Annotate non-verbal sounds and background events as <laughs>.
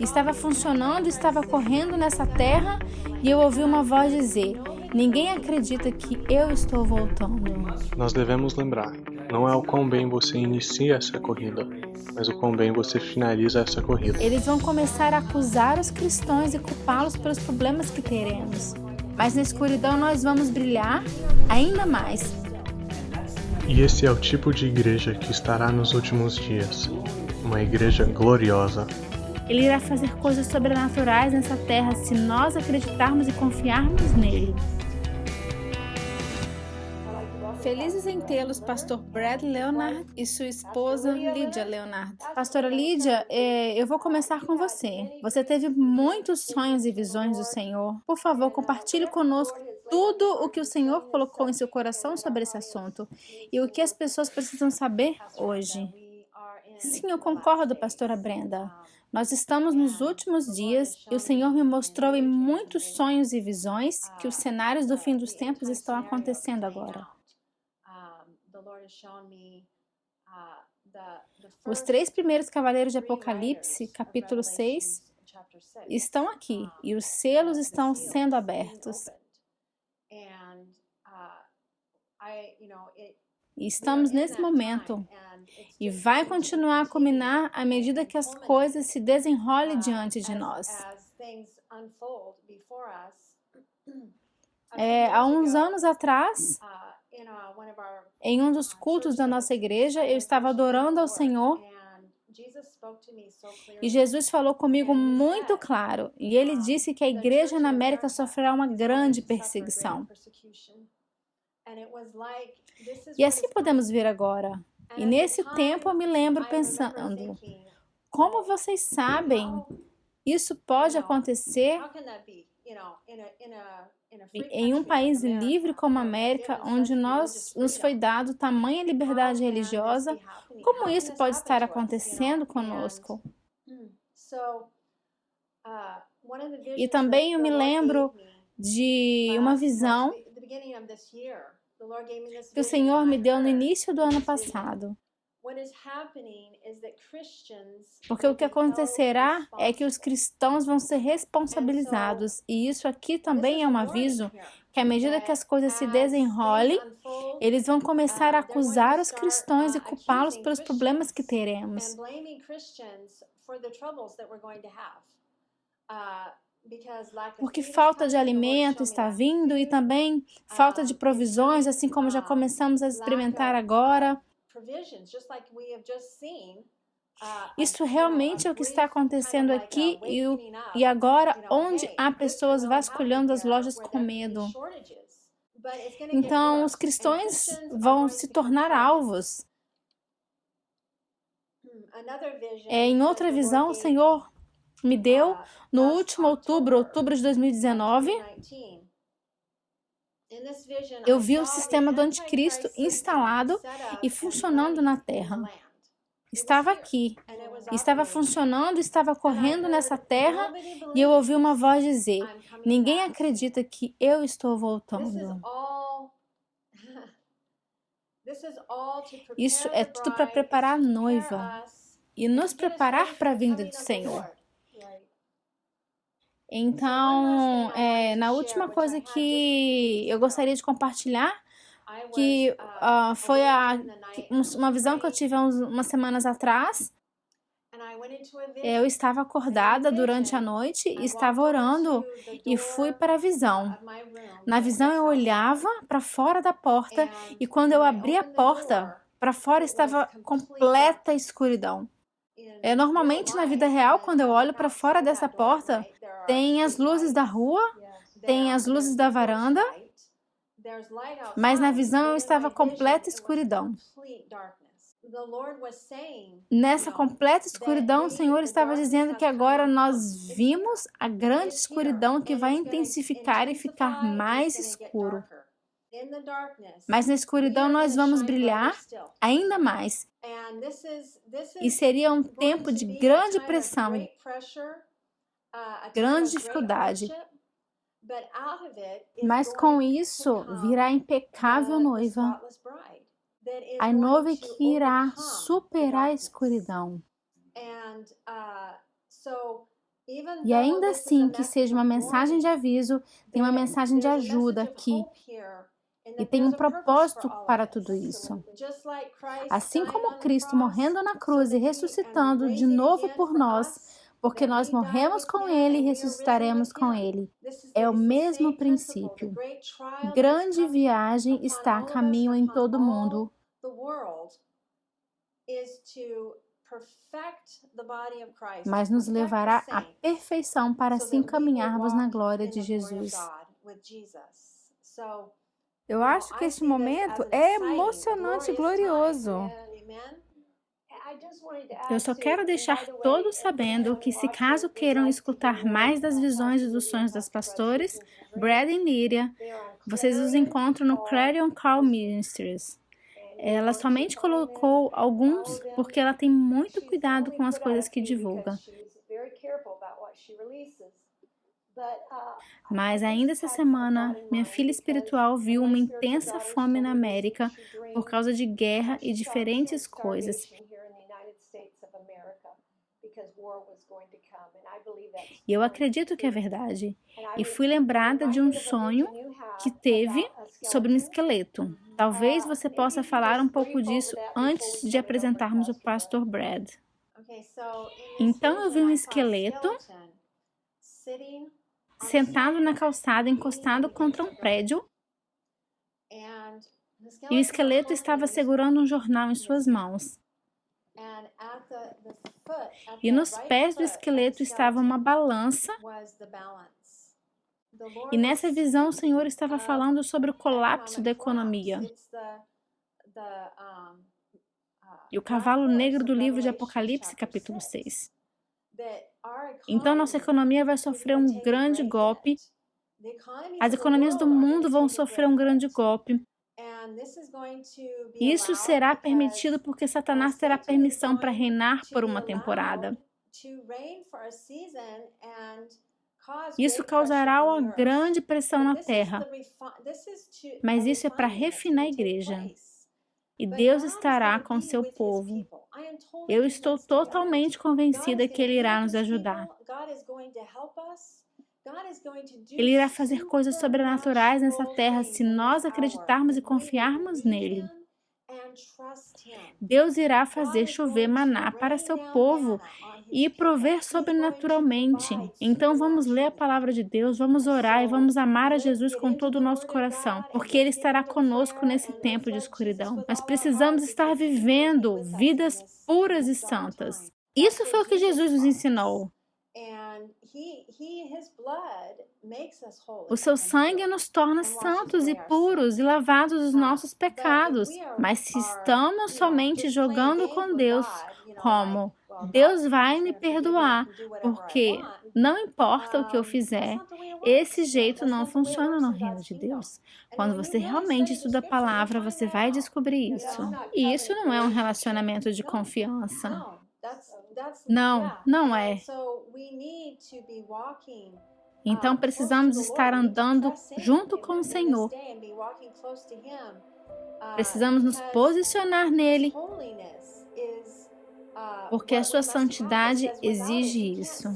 Estava funcionando, estava correndo nessa terra e eu ouvi uma voz dizer: Ninguém acredita que eu estou voltando. Nós devemos lembrar: não é o quão bem você inicia essa corrida, mas o quão bem você finaliza essa corrida. Eles vão começar a acusar os cristãos e culpá-los pelos problemas que teremos. Mas na escuridão nós vamos brilhar ainda mais. E esse é o tipo de igreja que estará nos últimos dias uma igreja gloriosa. Ele irá fazer coisas sobrenaturais nessa terra se nós acreditarmos e confiarmos nele. Felizes em tê-los, pastor Brad Leonard e sua esposa Lydia Leonard. Pastora Lydia, é, eu vou começar com você. Você teve muitos sonhos e visões do Senhor. Por favor, compartilhe conosco tudo o que o Senhor colocou em seu coração sobre esse assunto e o que as pessoas precisam saber hoje. Sim, eu concordo, pastora Brenda. Nós estamos nos últimos dias e o Senhor me mostrou em muitos sonhos e visões que os cenários do fim dos tempos estão acontecendo agora. Os três primeiros cavaleiros de Apocalipse, capítulo 6, estão aqui e os selos estão sendo abertos. E estamos nesse momento e vai continuar a culminar à medida que as coisas se desenrolem diante de nós. É, há uns anos atrás, em um dos cultos da nossa igreja, eu estava adorando ao Senhor e Jesus falou comigo muito claro, e ele disse que a igreja na América sofrerá uma grande perseguição. E assim podemos ver agora. E nesse tempo eu me lembro pensando, como vocês sabem, isso pode acontecer em um país livre como a América, onde nós, nos foi dado tamanha liberdade religiosa, como isso pode estar acontecendo conosco? E também eu me lembro de uma visão que o Senhor me deu no início do ano passado. Porque o que acontecerá é que os cristãos vão ser responsabilizados, e isso aqui também é um aviso que à medida que as coisas se desenrolem, eles vão começar a acusar os cristãos e culpá-los pelos problemas que teremos. Porque falta de alimento está vindo e também falta de provisões, assim como já começamos a experimentar agora. Isso realmente é o que está acontecendo aqui e, e agora, onde há pessoas vasculhando as lojas com medo. Então, os cristãos vão se tornar alvos. É, em outra visão, o Senhor me deu no último outubro, outubro de 2019, eu vi o sistema do anticristo instalado e funcionando na Terra. Estava aqui, estava funcionando, estava correndo nessa terra e eu ouvi uma voz dizer: Ninguém acredita que eu estou voltando. <laughs> Isso é tudo para preparar a noiva e nos preparar para a vinda do Senhor. Então, é, na última coisa que eu gostaria de compartilhar, que uh, foi a, uma visão que eu tive há umas semanas atrás. Eu estava acordada durante a noite, estava orando e fui para a visão. Na visão eu olhava para fora da porta e quando eu abri a porta, para fora estava completa escuridão. É, normalmente na vida real, quando eu olho para fora dessa porta, tem as luzes da rua, tem as luzes da varanda, mas na visão eu estava completa escuridão. Nessa completa escuridão, o Senhor estava dizendo que agora nós vimos a grande escuridão que vai intensificar e ficar mais escuro. Mas na escuridão nós vamos brilhar ainda mais. E seria um tempo de grande pressão grande dificuldade. Mas com isso virá a impecável noiva, a noiva que irá superar a escuridão. E ainda assim que seja uma mensagem de aviso, tem uma mensagem de ajuda aqui. E tem um propósito para tudo isso. Assim como Cristo morrendo na cruz e ressuscitando de novo por nós, porque nós morremos com Ele e ressuscitaremos com Ele. É o mesmo princípio. Grande viagem está a caminho em todo o mundo. Mas nos levará à perfeição para assim caminharmos na glória de Jesus. Eu acho que este momento é emocionante e glorioso. Eu só quero deixar todos sabendo que, se caso queiram escutar mais das visões e dos sonhos das pastores, Brad e Miriam, vocês os encontram no Clarion Call Ministries. Ela somente colocou alguns porque ela tem muito cuidado com as coisas que divulga. Mas ainda essa semana, minha filha espiritual viu uma intensa fome na América por causa de guerra e diferentes coisas. E eu acredito que é verdade. E fui lembrada de um sonho que teve sobre um esqueleto. Talvez você possa falar um pouco disso antes de apresentarmos o pastor Brad. Então eu vi um esqueleto sentado na calçada, encostado contra um prédio. E o esqueleto estava segurando um jornal em suas mãos. E nos pés do esqueleto estava uma balança. E nessa visão, o Senhor estava falando sobre o colapso da economia. E o cavalo negro do livro de Apocalipse, capítulo 6. Então, nossa economia vai sofrer um grande golpe. As economias do mundo vão sofrer um grande golpe. Isso será permitido porque Satanás terá permissão para reinar por uma temporada. Isso causará uma grande pressão na terra. Mas isso é para refinar a igreja. E Deus estará com seu povo. Eu estou totalmente convencida que Ele irá nos ajudar. Ele irá fazer coisas sobrenaturais nessa terra se nós acreditarmos e confiarmos nele. Deus irá fazer chover maná para seu povo e prover sobrenaturalmente. Então vamos ler a palavra de Deus, vamos orar e vamos amar a Jesus com todo o nosso coração, porque Ele estará conosco nesse tempo de escuridão. Nós precisamos estar vivendo vidas puras e santas. Isso foi o que Jesus nos ensinou. O seu sangue nos torna santos e puros e lavados dos nossos pecados. Mas se estamos somente jogando com Deus, como Deus vai me perdoar, porque não importa o que eu fizer, esse jeito não funciona no reino de Deus. Quando você realmente estuda a palavra, você vai descobrir isso. E isso não é um relacionamento de confiança. Não, não é. Então precisamos estar andando junto com o Senhor. Precisamos nos posicionar nele, porque a sua santidade exige isso.